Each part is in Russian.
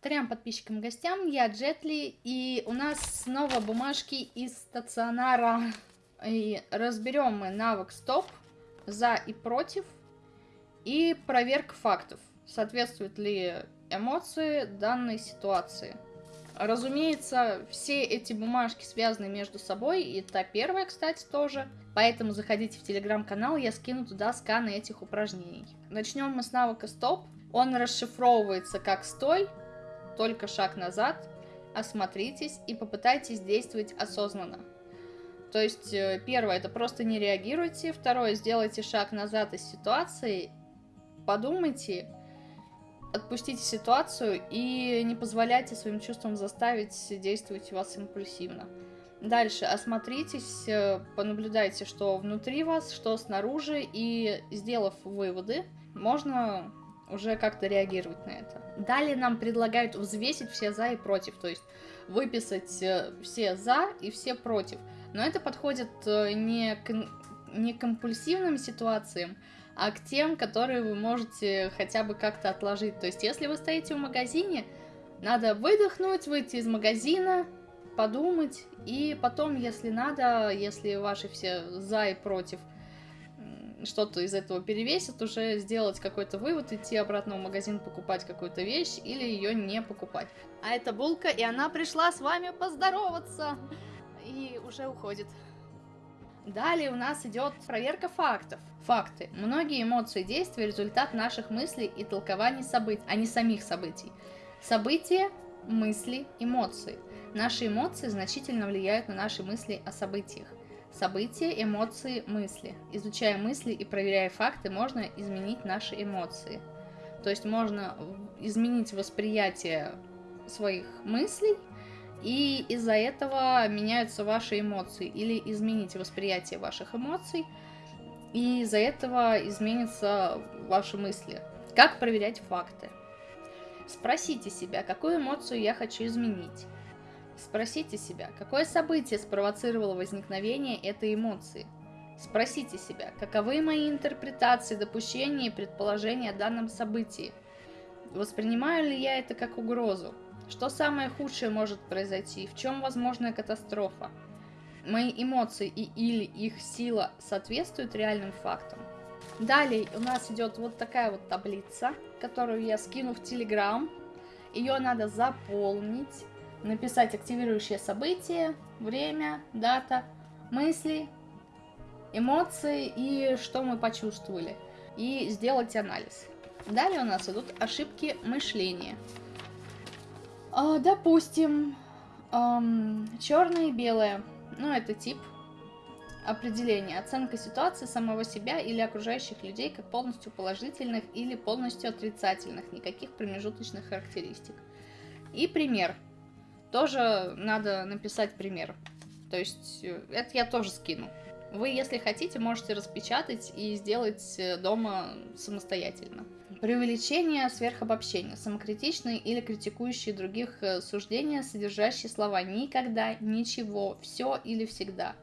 Трем подписчикам и гостям, я Джетли, и у нас снова бумажки из стационара. И разберем мы навык стоп, за и против, и проверка фактов, соответствуют ли эмоции данной ситуации. Разумеется, все эти бумажки связаны между собой, и та первая, кстати, тоже. Поэтому заходите в телеграм-канал, я скину туда сканы этих упражнений. Начнем мы с навыка стоп. Он расшифровывается как стой, только шаг назад, осмотритесь и попытайтесь действовать осознанно. То есть, э, первое, это просто не реагируйте, второе, сделайте шаг назад из ситуации, подумайте, отпустите ситуацию и не позволяйте своим чувствам заставить действовать вас импульсивно. Дальше осмотритесь, э, понаблюдайте, что внутри вас, что снаружи, и сделав выводы, можно уже как-то реагировать на это. Далее нам предлагают взвесить все за и против, то есть выписать э, все за и все против. Но это подходит э, не к, не к компульсивным ситуациям, а к тем, которые вы можете хотя бы как-то отложить. То есть если вы стоите в магазине, надо выдохнуть, выйти из магазина, подумать, и потом, если надо, если ваши все за и против – что-то из этого перевесит, уже сделать какой-то вывод, идти обратно в магазин покупать какую-то вещь или ее не покупать. А это Булка, и она пришла с вами поздороваться. И уже уходит. Далее у нас идет проверка фактов. Факты. Многие эмоции и действия – результат наших мыслей и толкований событий, а не самих событий. События, мысли, эмоции. Наши эмоции значительно влияют на наши мысли о событиях. События, эмоции, мысли. Изучая мысли и проверяя факты, можно изменить наши эмоции. То есть можно изменить восприятие своих мыслей, и из-за этого меняются ваши эмоции. Или изменить восприятие ваших эмоций, и из-за этого изменятся ваши мысли. Как проверять факты? Спросите себя, какую эмоцию я хочу изменить. Спросите себя, какое событие спровоцировало возникновение этой эмоции? Спросите себя, каковы мои интерпретации, допущения и предположения о данном событии? Воспринимаю ли я это как угрозу? Что самое худшее может произойти? В чем возможная катастрофа? Мои эмоции и или их сила соответствуют реальным фактам? Далее у нас идет вот такая вот таблица, которую я скину в Телеграм. Ее надо заполнить написать активирующее событие, время, дата, мысли, эмоции и что мы почувствовали. И сделать анализ. Далее у нас идут ошибки мышления. А, допустим, черное и белое. Ну, это тип определения. Оценка ситуации самого себя или окружающих людей как полностью положительных или полностью отрицательных. Никаких промежуточных характеристик. И пример – тоже надо написать пример. То есть э, это я тоже скину. Вы, если хотите, можете распечатать и сделать э, дома самостоятельно. Преувеличение, сверхобобщение, самокритичные или критикующие других э, суждения, содержащие слова «никогда», «ничего», «все» или «всегда».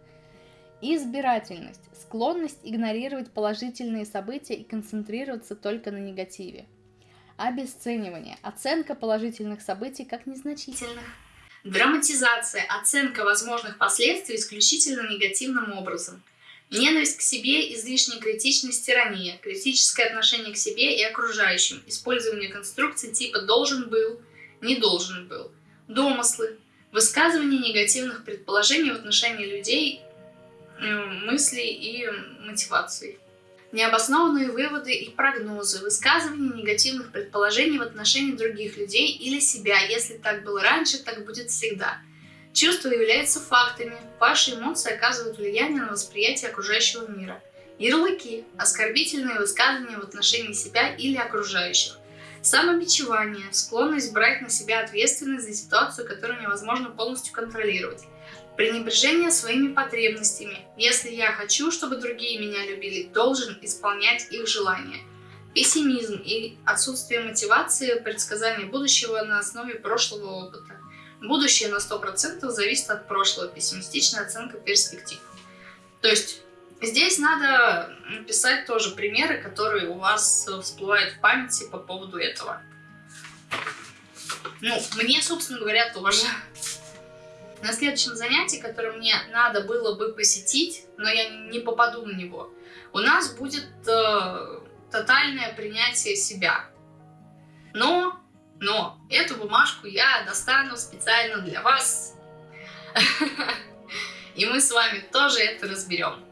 Избирательность, склонность игнорировать положительные события и концентрироваться только на негативе. Обесценивание, оценка положительных событий как незначительных. Драматизация, оценка возможных последствий исключительно негативным образом. Ненависть к себе, излишняя критичность, тирания, критическое отношение к себе и окружающим, использование конструкций типа «должен был», «не должен был», домыслы, высказывание негативных предположений в отношении людей, мыслей и мотиваций необоснованные выводы и прогнозы, высказывание негативных предположений в отношении других людей или себя. Если так было раньше, так будет всегда. Чувства являются фактами. Ваши эмоции оказывают влияние на восприятие окружающего мира. Ярлыки – оскорбительные высказывания в отношении себя или окружающих. Самобичевание – склонность брать на себя ответственность за ситуацию, которую невозможно полностью контролировать. Пренебрежение своими потребностями. Если я хочу, чтобы другие меня любили, должен исполнять их желания. Пессимизм и отсутствие мотивации, предсказание будущего на основе прошлого опыта. Будущее на 100% зависит от прошлого, пессимистичная оценка перспектив. То есть здесь надо написать тоже примеры, которые у вас всплывают в памяти по поводу этого. Ну, мне, собственно говоря, тоже. На следующем занятии, которое мне надо было бы посетить, но я не попаду на него, у нас будет э, тотальное принятие себя. Но, но, эту бумажку я достану специально для вас. И мы с вами тоже это разберем.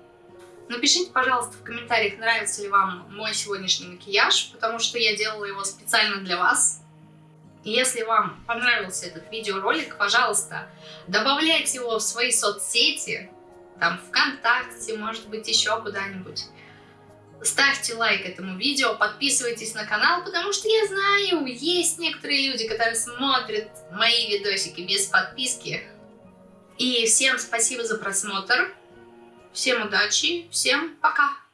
Напишите, пожалуйста, в комментариях, нравится ли вам мой сегодняшний макияж, потому что я делала его специально для вас. Если вам понравился этот видеоролик, пожалуйста, добавляйте его в свои соцсети, там ВКонтакте, может быть, еще куда-нибудь. Ставьте лайк этому видео, подписывайтесь на канал, потому что я знаю, есть некоторые люди, которые смотрят мои видосики без подписки. И всем спасибо за просмотр. Всем удачи, всем пока!